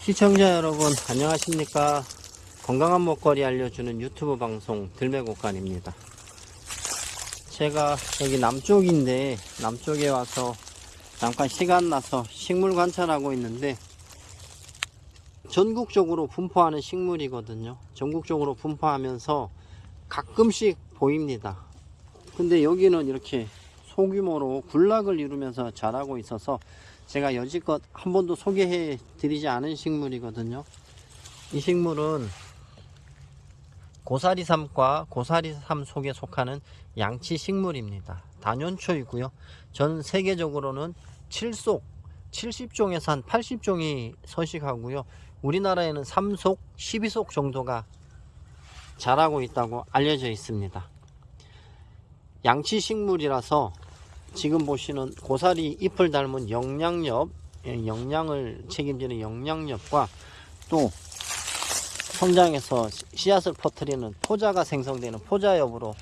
시청자 여러분 안녕하십니까? 건강한 먹거리 알려주는 유튜브 방송 들매곡간입니다. 제가 여기 남쪽인데 남쪽에 와서 잠깐 시간 나서 식물 관찰하고 있는데 전국적으로 분포하는 식물이거든요. 전국적으로 분포하면서 가끔씩 보입니다. 근데 여기는 이렇게 소규모로 군락을 이루면서 자라고 있어서 제가 여지껏 한 번도 소개해 드리지 않은 식물이거든요. 이 식물은 고사리삼과 고사리삼 속에 속하는 양치 식물입니다. 단연초이고요. 전 세계적으로는 7속, 70종에서 한 80종이 서식하고요. 우리나라에는 3속, 12속 정도가 자라고 있다고 알려져 있습니다. 양치 식물이라서 지금 보시는 고사리 잎을 닮은 영양엽, 예, 영양을 책임지는 영양엽과 또 성장해서 씨앗을 퍼뜨리는 포자가 생성되는 포자엽으로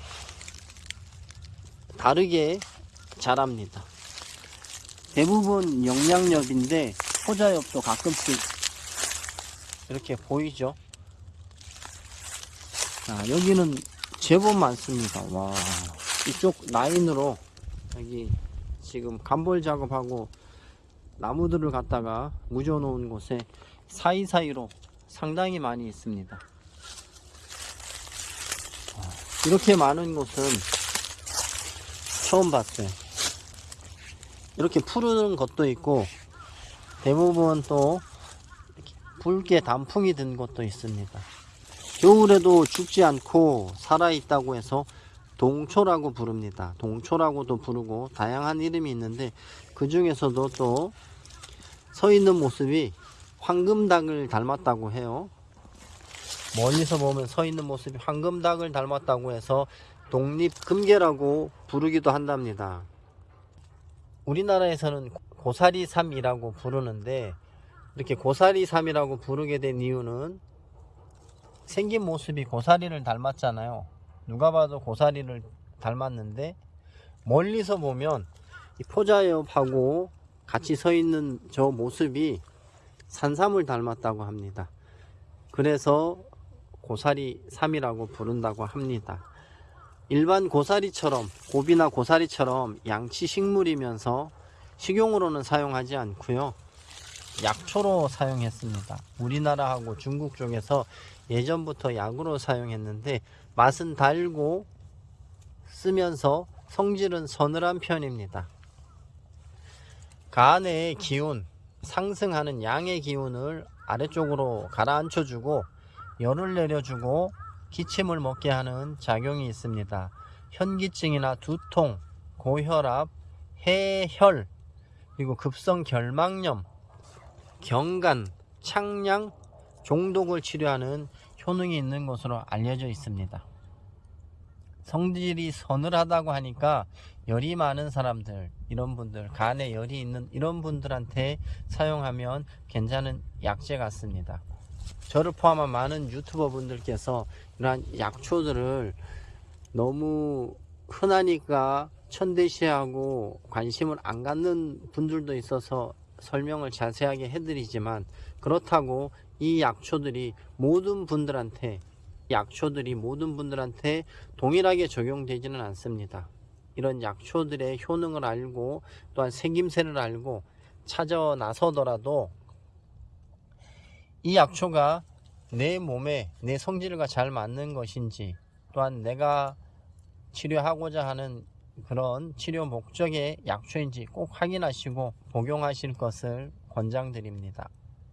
다르게 자랍니다. 대부분 영양엽인데 포자엽도 가끔씩 이렇게 보이죠. 자, 여기는 제법 많습니다. 와, 이쪽 라인으로 여기 지금 간볼 작업하고 나무들을 갖다가 묻어 놓은 곳에 사이사이로 상당히 많이 있습니다. 어, 이렇게 많은 곳은 처음 봤어요. 이렇게 푸르는 것도 있고 대부분 또 붉게 단풍이 든 것도 있습니다. 겨울에도 죽지 않고 살아있다고 해서 동초라고 부릅니다. 동초라고도 부르고 다양한 이름이 있는데 그 중에서도 또 서 있는 모습이 황금닭을 닮았다고 해요. 멀리서 보면 서 있는 모습이 황금닭을 닮았다고 해서 독립금계라고 부르기도 한답니다. 우리나라에서는 고사리삼이라고 부르는데 이렇게 고사리삼이라고 부르게 된 이유는 생긴 모습이 고사리를 닮았잖아요. 누가 봐도 고사리를 닮았는데 멀리서 보면 이 포자엽하고 같이 서 있는 저 모습이 산삼을 닮았다고 합니다. 그래서 고사리 삼이라고 부른다고 합니다. 일반 고사리처럼 고비나 고사리처럼 양치 식물이면서 식용으로는 사용하지 않고요. 약초로 사용했습니다. 우리나라하고 중국 쪽에서 예전부터 약으로 사용했는데 맛은 달고 쓰면서 성질은 서늘한 편입니다. 간의 기운, 상승하는 양의 기운을 아래쪽으로 가라앉혀 주고 열을 내려주고 기침을 먹게 하는 작용이 있습니다. 현기증이나 두통, 고혈압, 해혈, 그리고 급성 결막염, 경간, 창량, 종독을 치료하는 효능이 있는 것으로 알려져 있습니다. 성질이 서늘하다고 하니까 열이 많은 사람들 이런 분들 간에 열이 있는 이런 분들한테 사용하면 괜찮은 약재 같습니다. 저를 포함한 많은 유튜버 분들께서 이러한 약초들을 너무 흔하니까 천대시하고 관심을 안 갖는 분들도 있어서 설명을 자세하게 해드리지만 그렇다고 이 약초들이 모든 분들한테 약초들이 모든 분들한테 동일하게 적용되지는 않습니다. 이런 약초들의 효능을 알고 또한 생김새를 알고 찾아 나서더라도 이 약초가 내 몸에 내 성질과 잘 맞는 것인지 또한 내가 치료하고자 하는 그런 치료 목적의 약초인지 꼭 확인하시고 복용하실 것을 권장드립니다.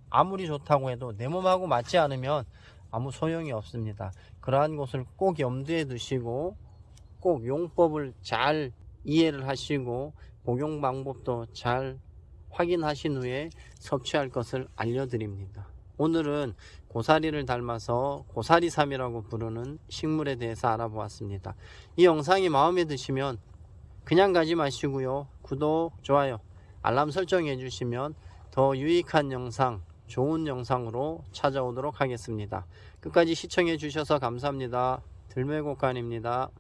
아무리 좋다고 해도 내 몸하고 맞지 않으면 아무 소용이 없습니다. 그러한 것을 꼭 염두에 두시고 꼭 용법을 잘 이해를 하시고 복용 방법도 잘 확인하신 후에 섭취할 것을 알려드립니다. 오늘은 고사리를 닮아서 고사리삼이라고 부르는 식물에 대해서 알아보았습니다. 이 영상이 마음에 드시면 그냥 가지 마시고요. 구독, 좋아요, 알람 설정해 주시면 더 유익한 영상 좋은 영상으로 찾아오도록 하겠습니다. 끝까지 시청해 주셔서 감사합니다. 들매곡간입니다.